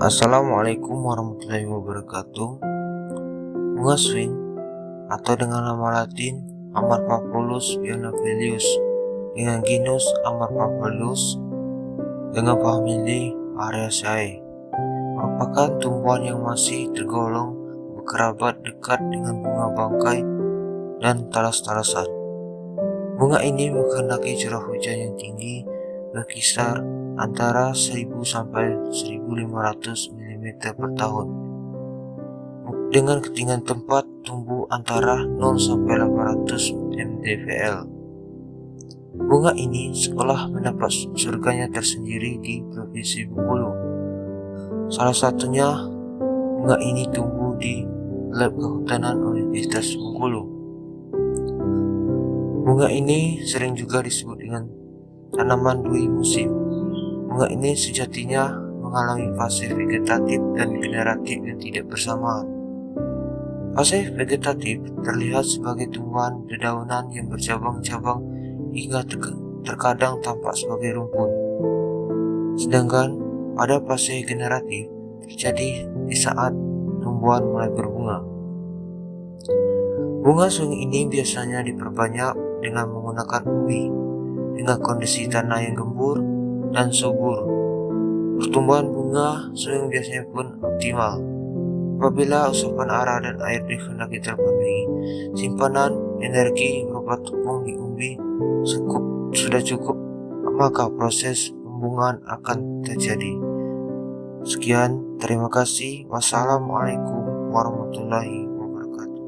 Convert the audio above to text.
Assalamualaikum warahmatullahi wabarakatuh. Bunga swing atau dengan nama latin Amarpaphulus bienavellus dengan genus Amarpaphulus dengan famili Araceae merupakan tumbuhan yang masih tergolong berkerabat dekat dengan bunga bangkai dan talas-talasan. Bunga ini menghendaki curah hujan yang tinggi berkisar antara 1000 sampai 1500 mm per tahun. Dengan ketinggian tempat tumbuh antara 0 sampai 800 mdpl. Bunga ini sekolah mendapat surganya tersendiri di Provinsi Bengkulu. Salah satunya bunga ini tumbuh di Lab Kehutanan Universitas Bengkulu. Bunga ini sering juga disebut dengan tanaman dui musim. Bunga ini sejatinya mengalami fase vegetatif dan generatif yang tidak bersamaan. Fase vegetatif terlihat sebagai tumbuhan dedaunan yang bercabang-cabang hingga terkadang tampak sebagai rumput. Sedangkan pada fase generatif terjadi di saat tumbuhan mulai berbunga. Bunga sung ini biasanya diperbanyak dengan menggunakan umbi dengan kondisi tanah yang gembur dan subur. Pertumbuhan bunga sering biasanya pun optimal. Apabila usapan arah dan air dikehendaki terpenuhi, simpanan energi berupa tepung di umbi cukup, sudah cukup, maka proses pembungaan akan terjadi. Sekian, terima kasih. Wassalamualaikum warahmatullahi wabarakatuh.